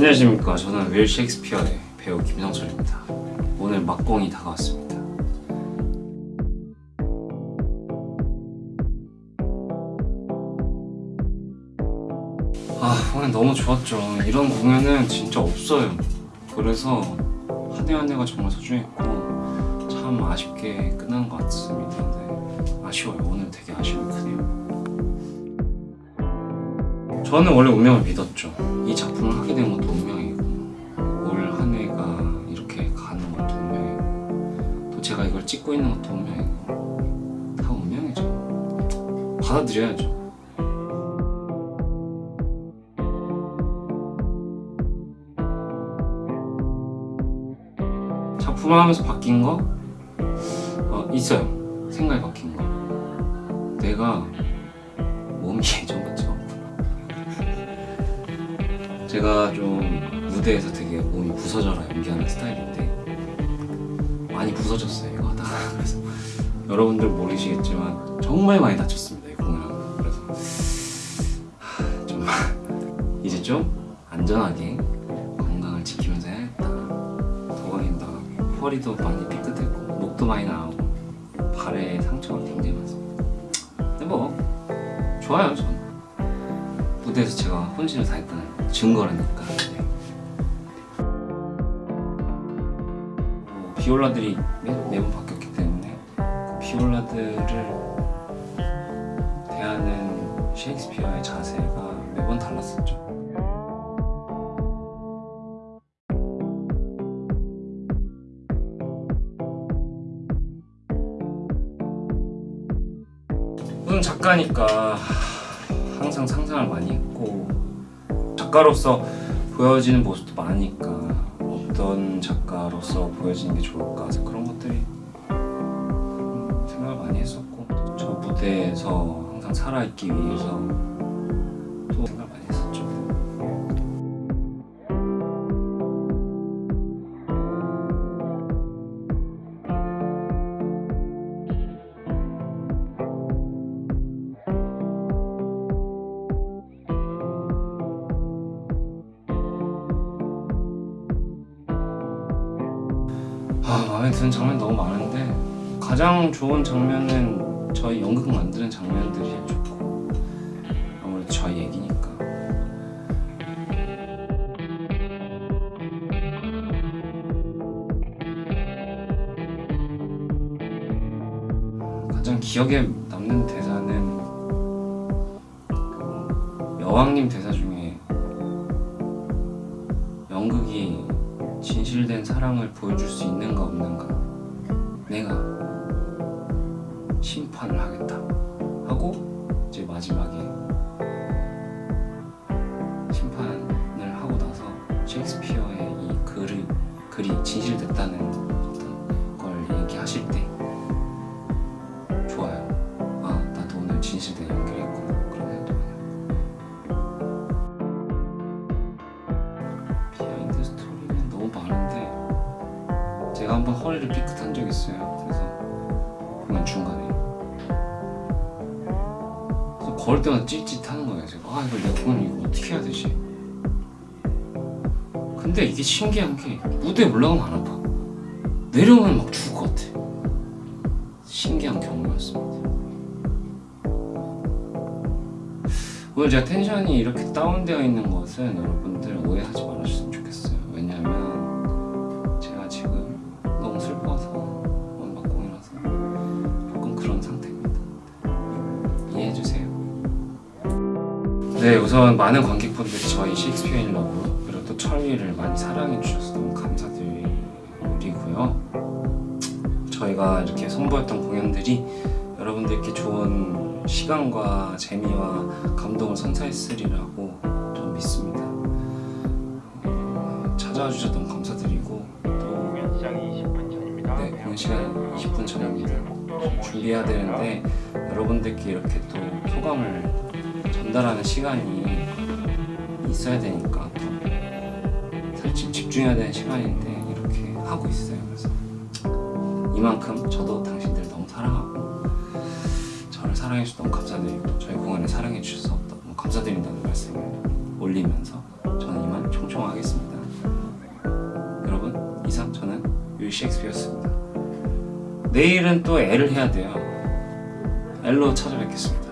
안녕하십니까. 저는 윌 셰익스피어의 배우 김성철입니다. 오늘 막공이 다가왔습니다. 아 오늘 너무 좋았죠. 이런 공연은 진짜 없어요. 그래서 한 해 한 해가 정말 소중했고 참 아쉽게 끝난 것 같습니다. 네, 아쉬워요. 오늘 되게 아쉬움이 크네요 저는 원래 운명을 믿었죠. 이 작품을 하게 된 것도 운명이고 올 한 해가 이렇게 가는 것도 운명이고 또 제가 이걸 찍고 있는 것도 운명이고 다 운명이죠. 받아들여야죠. 작품을 하면서 바뀐 거? 어, 있어요. 생각이 바뀐 거. 내가 몸이 예전 같지 않구나 제가 좀 무대에서 되게 몸이 부서져라 연기하는 스타일인데 많이 부서졌어요 이거 하다가. 그래서 여러분들 모르시겠지만 정말 많이 다쳤습니다 이 공연하고 그래서 하, 좀 이제 좀 안전하게 건강을 지키면서 해야겠다. 도가니도 나가고 허리도 많이 삐끗했고 목도 많이 나오고 발에 상처가 굉장히 많습니다. 근데 뭐 좋아요 저는 무대에서 제가 혼신을 다했다는 증거라니까 네. 어, 비올라들이 매, 매번 바뀌었기 때문에 그 비올라들을 대하는 셰익스피어의 자세가 매번 달랐었죠 작가니까 항상 상상을 많이 했고 작가로서 보여지는 모습도 많으니까 어떤 작가로서 보여지는 게 좋을까 그런 것들이 음, 생각을 많이 했었고 저 무대에서 항상 살아있기 위해서 아, 마음에 드는 장면 너무 많은데 가장 좋은 장면은 저희 연극 만드는 장면들이 좋고 아무래도 저희 얘기니까. 가장 기억에 남는 대사는 그 여왕님 대사 중에 연극이 진실된 사랑을 보여줄 수 있는가 없는가. 내가 심판을 하겠다. 하고 이제 마지막에 한번 허리를 삐끗한 적 있어요. 그래서 공연 중간에. 그래서 걸을 때마다 찌릿찌릿하는 거예요. 제가 아 이걸 내가 공연 이거 어떻게 해야 되지? 근데 이게 신기한 게 무대에 올라가면 안 아파. 내려오면 막 죽을 것 같아. 신기한 경험이었습니다. 오늘 제가 텐션이 이렇게 다운되어 있는 것은 여러분들 오해하지 말아주셨으면 좋겠어요 네 우선 많은 관객분들이 저희 셰익스피어 인 러브 그리고 또 천리를 많이 사랑해 주셔서 너무 감사드리고요 저희가 이렇게 선보였던 공연들이 여러분들께 좋은 시간과 재미와 감동을 선사했으리라고 좀 믿습니다. 어, 찾아와 주셔서 너무 감사드리고 또 공연 시작이 20분 전입니다. 네, 공연 시간 20분 전입니다. 준비해야 되는데 여러분들께 이렇게 또 소감을 전달하는 시간이 있어야 되니까 사실 집중해야 되는 시간인데 이렇게 하고 있어요. 그래서 이만큼 저도 당신들 너무 사랑하고 저를 사랑해주셔서 감사드리고 저희 공연에 사랑해주셔서 너무 감사드린다는 말씀을 올리면서 저는 이만 총총하겠습니다. 여러분 이상 저는 유이 셰익스피어였습니다. 내일은 또 L을 해야 돼요. L로 찾아뵙겠습니다.